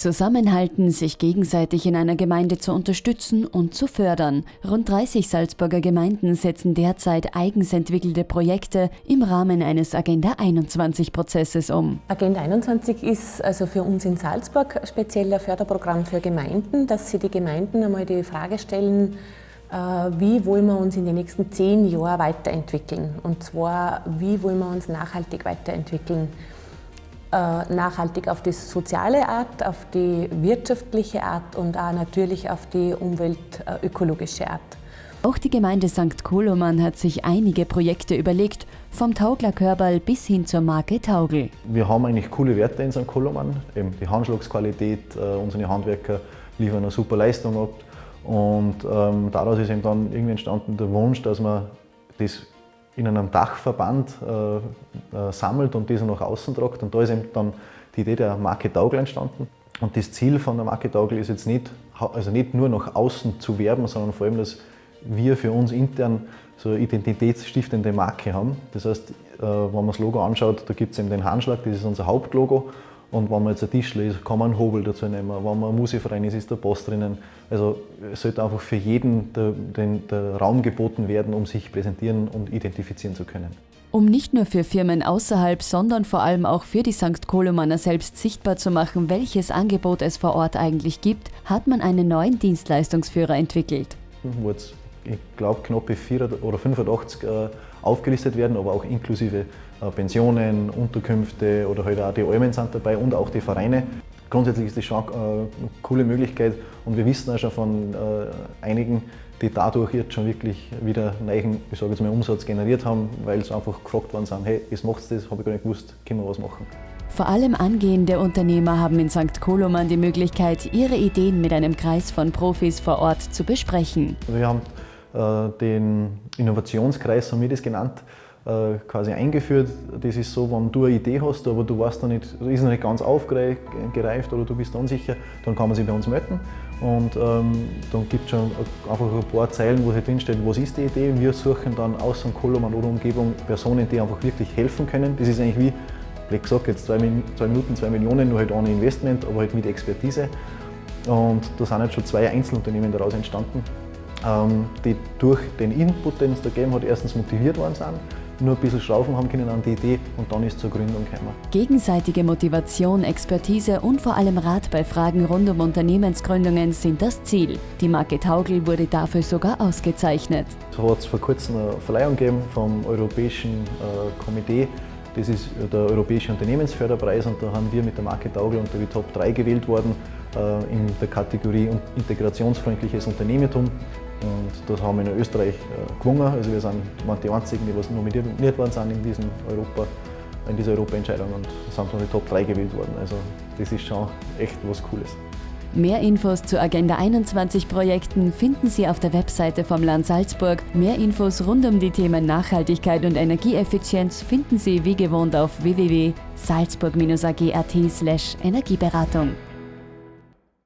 Zusammenhalten, sich gegenseitig in einer Gemeinde zu unterstützen und zu fördern. Rund 30 Salzburger Gemeinden setzen derzeit eigens entwickelte Projekte im Rahmen eines Agenda 21 Prozesses um. Agenda 21 ist also für uns in Salzburg ein spezieller Förderprogramm für Gemeinden, dass sie die Gemeinden einmal die Frage stellen, äh, wie wollen wir uns in den nächsten zehn Jahren weiterentwickeln? Und zwar, wie wollen wir uns nachhaltig weiterentwickeln? Äh, nachhaltig auf die soziale Art, auf die wirtschaftliche Art und auch natürlich auf die umweltökologische Art. Auch die Gemeinde St. Koloman hat sich einige Projekte überlegt, vom Taugler Körbal bis hin zur Marke Taugel. Wir haben eigentlich coole Werte in St. Koloman, eben die Handschlagsqualität, äh, unsere Handwerker liefern eine super Leistung ab und ähm, daraus ist eben dann irgendwie entstanden der Wunsch, dass man das in einem Dachverband äh, äh, sammelt und diese nach außen tragt. Und da ist eben dann die Idee der Marke Taugel entstanden. Und das Ziel von der Marke Taugel ist jetzt nicht, also nicht nur nach außen zu werben, sondern vor allem, dass wir für uns intern so eine identitätsstiftende Marke haben. Das heißt, äh, wenn man das Logo anschaut, da gibt es eben den Handschlag, das ist unser Hauptlogo. Und wenn man jetzt ein Tischler ist, kann man einen Hobel dazu nehmen. Wenn man ein Musikverein ist, ist der Boss drinnen. Also es sollte einfach für jeden der, den, der Raum geboten werden, um sich präsentieren und identifizieren zu können. Um nicht nur für Firmen außerhalb, sondern vor allem auch für die St. Kolomaner selbst sichtbar zu machen, welches Angebot es vor Ort eigentlich gibt, hat man einen neuen Dienstleistungsführer entwickelt. Wo jetzt, ich glaube, knappe 4 oder 85 äh, aufgelistet werden, aber auch inklusive äh, Pensionen, Unterkünfte oder halt auch die Almen sind dabei und auch die Vereine. Grundsätzlich ist das schon eine coole Möglichkeit und wir wissen auch schon von äh, einigen, die dadurch jetzt schon wirklich wieder neuen, ich sage jetzt mal, Umsatz generiert haben, weil sie einfach gefragt worden sind, hey, jetzt macht das, habe ich gar nicht gewusst, können wir was machen. Vor allem angehende Unternehmer haben in St. Koloman die Möglichkeit, ihre Ideen mit einem Kreis von Profis vor Ort zu besprechen. Wir haben äh, den Innovationskreis, haben wir das genannt, äh, quasi eingeführt. Das ist so, wenn du eine Idee hast, aber du weißt noch nicht, ist noch nicht ganz aufgereift oder du bist unsicher, dann kann man sich bei uns melden. Und ähm, dann gibt es schon einfach ein paar Zeilen, wo halt drinsteht, was ist die Idee. Wir suchen dann aus St. Koloman oder Umgebung Personen, die einfach wirklich helfen können. Das ist eigentlich wie, wie gesagt, jetzt zwei, zwei Minuten, zwei Millionen, nur halt ohne Investment, aber halt mit Expertise. Und da sind jetzt schon zwei Einzelunternehmen daraus entstanden, die durch den Input, den es da gegeben hat, erstens motiviert worden sind nur ein bisschen schrauben haben können an die Idee und dann ist zur Gründung gekommen. Gegenseitige Motivation, Expertise und vor allem Rat bei Fragen rund um Unternehmensgründungen sind das Ziel. Die Marke Taugel wurde dafür sogar ausgezeichnet. Es hat vor kurzem eine Verleihung gegeben vom Europäischen äh, Komitee das ist der Europäische Unternehmensförderpreis und da haben wir mit der Marke Taugel unter die Top 3 gewählt worden äh, in der Kategorie integrationsfreundliches Unternehmertum. Und das haben wir in Österreich äh, gewonnen. Also wir sind die einzigen, die was nominiert worden sind in, diesem Europa, in dieser Europa-Entscheidung und sind von den Top 3 gewählt worden. Also das ist schon echt was Cooles. Mehr Infos zu Agenda 21 Projekten finden Sie auf der Webseite vom Land Salzburg. Mehr Infos rund um die Themen Nachhaltigkeit und Energieeffizienz finden Sie wie gewohnt auf www.salzburg-ag.at/energieberatung.